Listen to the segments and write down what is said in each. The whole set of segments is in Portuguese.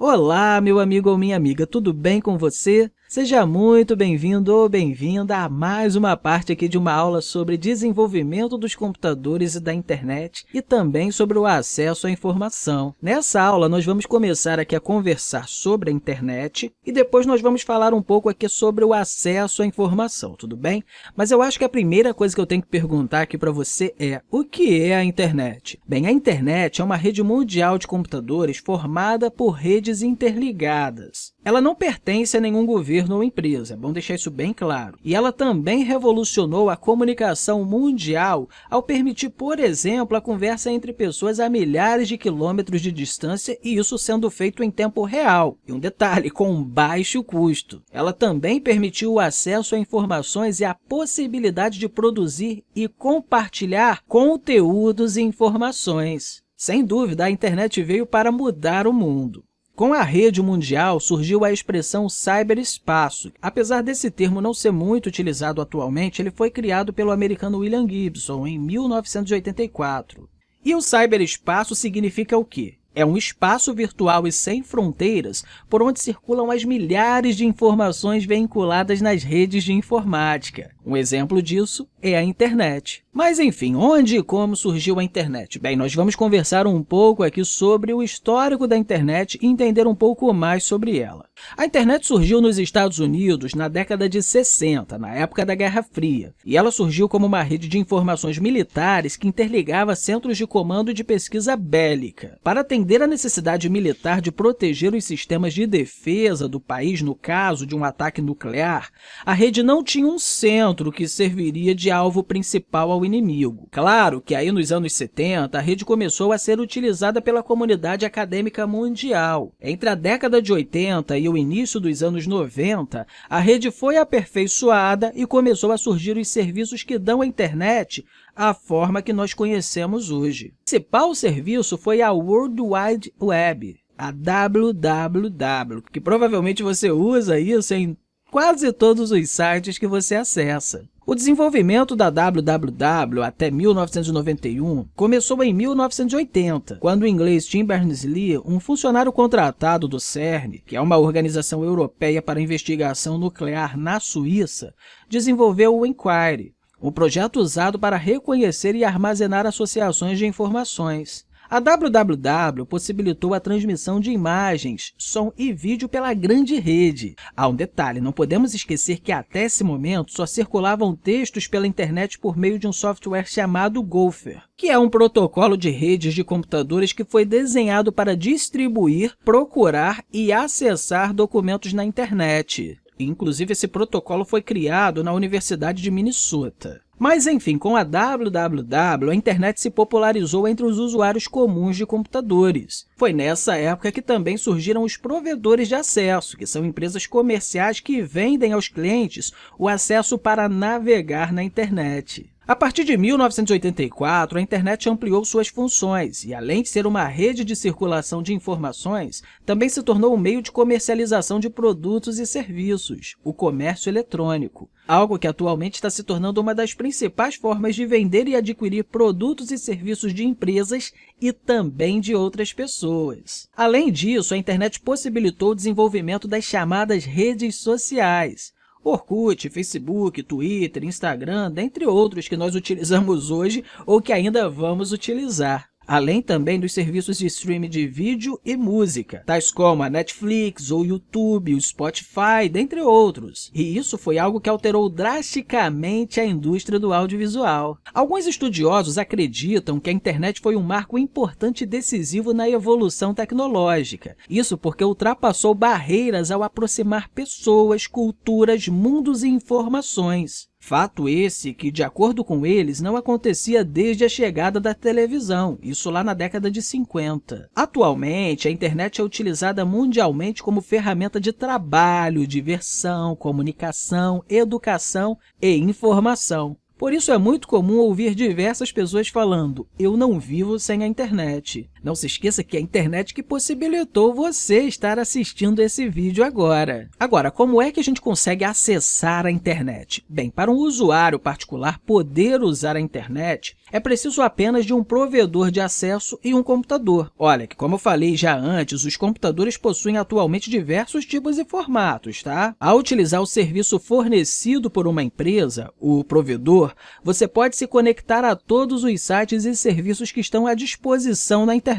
Olá, meu amigo ou minha amiga, tudo bem com você? Seja muito bem-vindo ou bem-vinda a mais uma parte aqui de uma aula sobre desenvolvimento dos computadores e da internet e também sobre o acesso à informação. Nessa aula, nós vamos começar aqui a conversar sobre a internet e depois nós vamos falar um pouco aqui sobre o acesso à informação, tudo bem? Mas eu acho que a primeira coisa que eu tenho que perguntar aqui para você é o que é a internet? Bem, a internet é uma rede mundial de computadores formada por redes interligadas. Ela não pertence a nenhum governo ou empresa, é bom deixar isso bem claro. E ela também revolucionou a comunicação mundial ao permitir, por exemplo, a conversa entre pessoas a milhares de quilômetros de distância e isso sendo feito em tempo real. E um detalhe, com baixo custo. Ela também permitiu o acesso a informações e a possibilidade de produzir e compartilhar conteúdos e informações. Sem dúvida, a internet veio para mudar o mundo. Com a rede mundial, surgiu a expressão cyberespaço. Apesar desse termo não ser muito utilizado atualmente, ele foi criado pelo americano William Gibson em 1984. E o cyberespaço significa o quê? É um espaço virtual e sem fronteiras por onde circulam as milhares de informações vinculadas nas redes de informática. Um exemplo disso é a internet. Mas, enfim, onde e como surgiu a internet? Bem, nós vamos conversar um pouco aqui sobre o histórico da internet e entender um pouco mais sobre ela. A internet surgiu nos Estados Unidos na década de 60, na época da Guerra Fria, e ela surgiu como uma rede de informações militares que interligava centros de comando de pesquisa bélica. Para atender à necessidade militar de proteger os sistemas de defesa do país no caso de um ataque nuclear, a rede não tinha um centro que serviria de alvo principal ao inimigo. Claro que aí nos anos 70, a rede começou a ser utilizada pela comunidade acadêmica mundial. Entre a década de 80 e o início dos anos 90, a rede foi aperfeiçoada e começou a surgir os serviços que dão à internet a forma que nós conhecemos hoje. O principal serviço foi a World Wide Web, a WWW, que provavelmente você usa isso em quase todos os sites que você acessa. O desenvolvimento da WWW até 1991 começou em 1980, quando o inglês Tim Berners-Lee, um funcionário contratado do CERN, que é uma organização europeia para investigação nuclear na Suíça, desenvolveu o Inquiry, um projeto usado para reconhecer e armazenar associações de informações. A WWW possibilitou a transmissão de imagens, som e vídeo pela grande rede. Há um detalhe, não podemos esquecer que até esse momento só circulavam textos pela internet por meio de um software chamado Gopher, que é um protocolo de redes de computadores que foi desenhado para distribuir, procurar e acessar documentos na internet. Inclusive, esse protocolo foi criado na Universidade de Minnesota. Mas, enfim, com a WWW, a internet se popularizou entre os usuários comuns de computadores. Foi nessa época que também surgiram os provedores de acesso, que são empresas comerciais que vendem aos clientes o acesso para navegar na internet. A partir de 1984, a internet ampliou suas funções e, além de ser uma rede de circulação de informações, também se tornou um meio de comercialização de produtos e serviços, o comércio eletrônico, algo que atualmente está se tornando uma das principais formas de vender e adquirir produtos e serviços de empresas e também de outras pessoas. Além disso, a internet possibilitou o desenvolvimento das chamadas redes sociais, Orkut, Facebook, Twitter, Instagram, dentre outros que nós utilizamos hoje ou que ainda vamos utilizar além também dos serviços de streaming de vídeo e música, tais como a Netflix, o YouTube, o Spotify, dentre outros. E isso foi algo que alterou drasticamente a indústria do audiovisual. Alguns estudiosos acreditam que a internet foi um marco importante e decisivo na evolução tecnológica. Isso porque ultrapassou barreiras ao aproximar pessoas, culturas, mundos e informações. Fato esse que, de acordo com eles, não acontecia desde a chegada da televisão, isso lá na década de 50. Atualmente, a internet é utilizada mundialmente como ferramenta de trabalho, diversão, comunicação, educação e informação. Por isso é muito comum ouvir diversas pessoas falando eu não vivo sem a internet. Não se esqueça que é a internet que possibilitou você estar assistindo esse vídeo agora. Agora, como é que a gente consegue acessar a internet? Bem, para um usuário particular poder usar a internet, é preciso apenas de um provedor de acesso e um computador. Olha, que como eu falei já antes, os computadores possuem atualmente diversos tipos e formatos, tá? Ao utilizar o serviço fornecido por uma empresa, o provedor, você pode se conectar a todos os sites e serviços que estão à disposição na internet.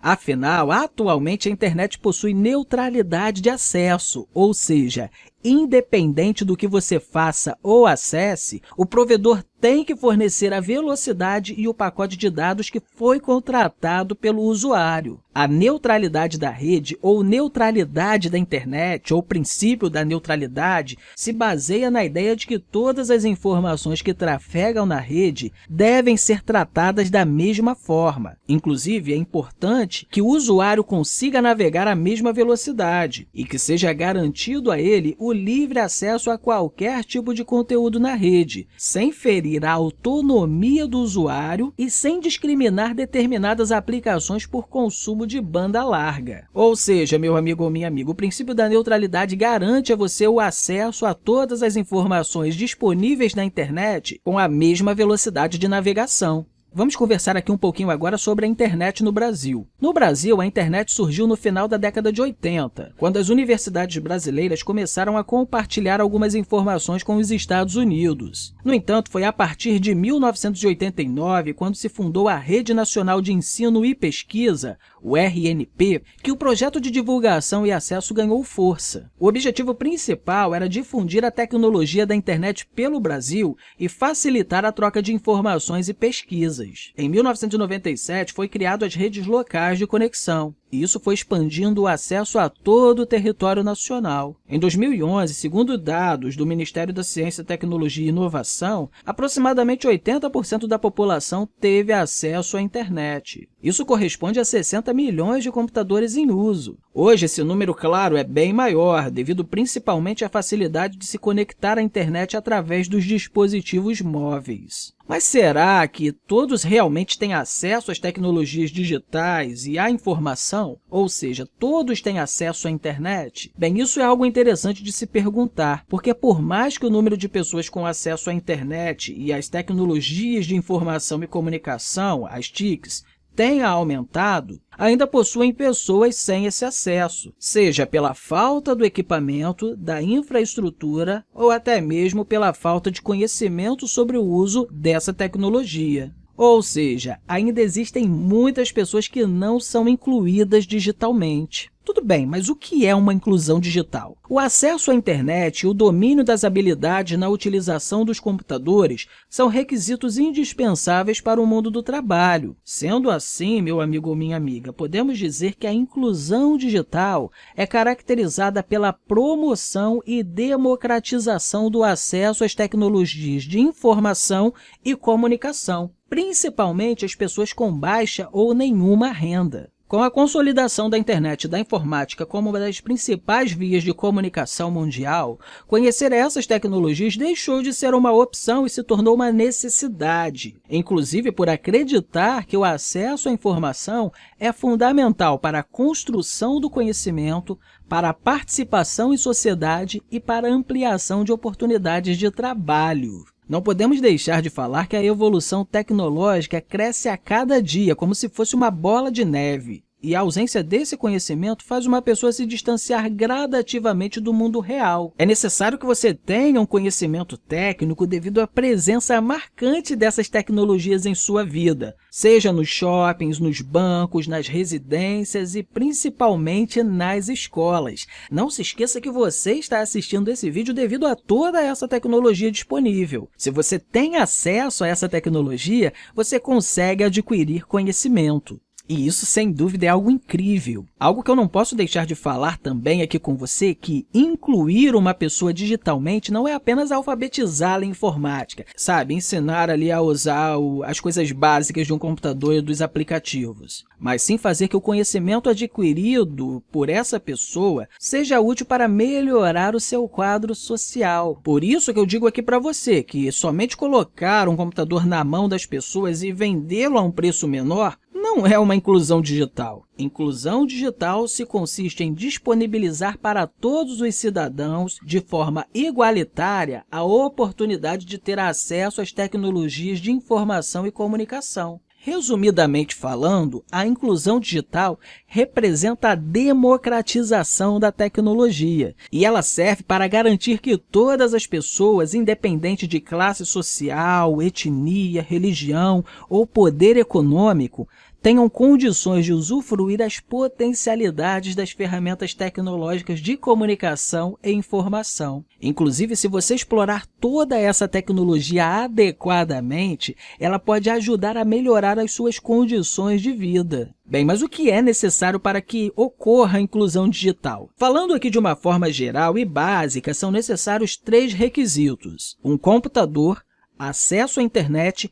Afinal, atualmente a internet possui neutralidade de acesso, ou seja, independente do que você faça ou acesse, o provedor tem que fornecer a velocidade e o pacote de dados que foi contratado pelo usuário. A neutralidade da rede ou neutralidade da internet, ou princípio da neutralidade, se baseia na ideia de que todas as informações que trafegam na rede devem ser tratadas da mesma forma. Inclusive, é importante que o usuário consiga navegar à mesma velocidade e que seja garantido a ele o livre acesso a qualquer tipo de conteúdo na rede, sem ferir a autonomia do usuário e sem discriminar determinadas aplicações por consumo de banda larga. Ou seja, meu amigo ou minha amiga, o princípio da neutralidade garante a você o acesso a todas as informações disponíveis na internet com a mesma velocidade de navegação. Vamos conversar aqui um pouquinho agora sobre a internet no Brasil. No Brasil, a internet surgiu no final da década de 80, quando as universidades brasileiras começaram a compartilhar algumas informações com os Estados Unidos. No entanto, foi a partir de 1989, quando se fundou a Rede Nacional de Ensino e Pesquisa, o RNP, que o projeto de divulgação e acesso ganhou força. O objetivo principal era difundir a tecnologia da internet pelo Brasil e facilitar a troca de informações e pesquisas. Em 1997, foi criado as redes locais de conexão. E isso foi expandindo o acesso a todo o território nacional. Em 2011, segundo dados do Ministério da Ciência, Tecnologia e Inovação, aproximadamente 80% da população teve acesso à internet. Isso corresponde a 60 milhões de computadores em uso. Hoje, esse número, claro, é bem maior, devido principalmente à facilidade de se conectar à internet através dos dispositivos móveis. Mas será que todos realmente têm acesso às tecnologias digitais e à informação? Ou seja, todos têm acesso à internet? Bem, isso é algo interessante de se perguntar, porque por mais que o número de pessoas com acesso à internet e às tecnologias de informação e comunicação, as TICs, tenha aumentado, ainda possuem pessoas sem esse acesso, seja pela falta do equipamento, da infraestrutura ou até mesmo pela falta de conhecimento sobre o uso dessa tecnologia. Ou seja, ainda existem muitas pessoas que não são incluídas digitalmente. Tudo bem, mas o que é uma inclusão digital? O acesso à internet e o domínio das habilidades na utilização dos computadores são requisitos indispensáveis para o mundo do trabalho. Sendo assim, meu amigo ou minha amiga, podemos dizer que a inclusão digital é caracterizada pela promoção e democratização do acesso às tecnologias de informação e comunicação, principalmente as pessoas com baixa ou nenhuma renda. Com a consolidação da internet e da informática como uma das principais vias de comunicação mundial, conhecer essas tecnologias deixou de ser uma opção e se tornou uma necessidade, inclusive por acreditar que o acesso à informação é fundamental para a construção do conhecimento, para a participação em sociedade e para a ampliação de oportunidades de trabalho. Não podemos deixar de falar que a evolução tecnológica cresce a cada dia, como se fosse uma bola de neve. E a ausência desse conhecimento faz uma pessoa se distanciar gradativamente do mundo real. É necessário que você tenha um conhecimento técnico devido à presença marcante dessas tecnologias em sua vida, seja nos shoppings, nos bancos, nas residências e principalmente nas escolas. Não se esqueça que você está assistindo esse vídeo devido a toda essa tecnologia disponível. Se você tem acesso a essa tecnologia, você consegue adquirir conhecimento. E isso, sem dúvida, é algo incrível. Algo que eu não posso deixar de falar também aqui com você que incluir uma pessoa digitalmente não é apenas alfabetizá-la em informática, sabe? Ensinar ali a usar o, as coisas básicas de um computador e dos aplicativos, mas sim fazer que o conhecimento adquirido por essa pessoa seja útil para melhorar o seu quadro social. Por isso que eu digo aqui para você que somente colocar um computador na mão das pessoas e vendê-lo a um preço menor não é uma inclusão digital? Inclusão digital se consiste em disponibilizar para todos os cidadãos, de forma igualitária, a oportunidade de ter acesso às tecnologias de informação e comunicação. Resumidamente falando, a inclusão digital representa a democratização da tecnologia e ela serve para garantir que todas as pessoas, independente de classe social, etnia, religião ou poder econômico, tenham condições de usufruir das potencialidades das ferramentas tecnológicas de comunicação e informação. Inclusive, se você explorar toda essa tecnologia adequadamente, ela pode ajudar a melhorar as suas condições de vida. Bem, mas o que é necessário para que ocorra a inclusão digital? Falando aqui de uma forma geral e básica, são necessários três requisitos. Um computador, acesso à internet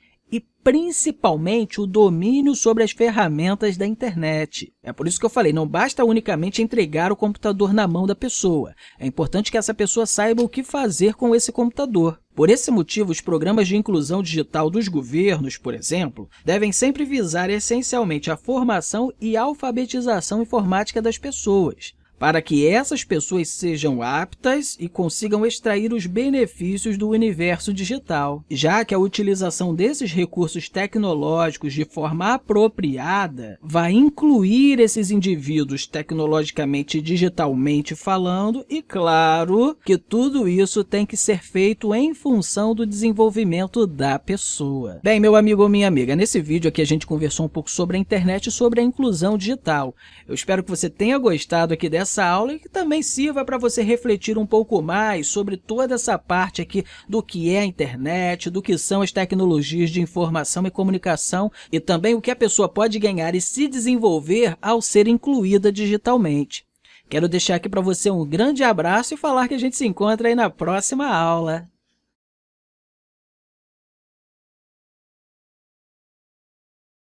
principalmente o domínio sobre as ferramentas da internet. É por isso que eu falei, não basta unicamente entregar o computador na mão da pessoa. É importante que essa pessoa saiba o que fazer com esse computador. Por esse motivo, os programas de inclusão digital dos governos, por exemplo, devem sempre visar essencialmente a formação e alfabetização informática das pessoas para que essas pessoas sejam aptas e consigam extrair os benefícios do universo digital, já que a utilização desses recursos tecnológicos de forma apropriada vai incluir esses indivíduos tecnologicamente e digitalmente falando e, claro, que tudo isso tem que ser feito em função do desenvolvimento da pessoa. Bem, meu amigo ou minha amiga, nesse vídeo aqui a gente conversou um pouco sobre a internet e sobre a inclusão digital. Eu espero que você tenha gostado aqui dessa essa aula e que também sirva para você refletir um pouco mais sobre toda essa parte aqui do que é a internet, do que são as tecnologias de informação e comunicação e também o que a pessoa pode ganhar e se desenvolver ao ser incluída digitalmente. Quero deixar aqui para você um grande abraço e falar que a gente se encontra aí na próxima aula.